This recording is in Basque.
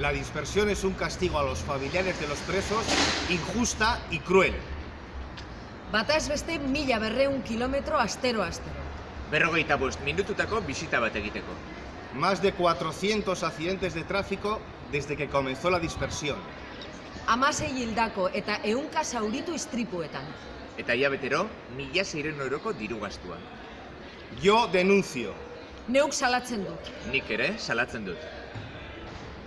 La dispersión es un castigo a los familiares de los presos injusta y cruel. Bataz beste mila berreun kilometro astero-astero. Berrogeita bost minututako bisita bat egiteko. Más de 400 accidentes de tráfico desde que comenzó la dispersión. Amasei hildako eta eunka zauritu istripuetan. Eta hilabetero, mila zeiren euroko diru gastua. Yo denuncio. Neuk salatzen dut. Nik ere salatzen dut.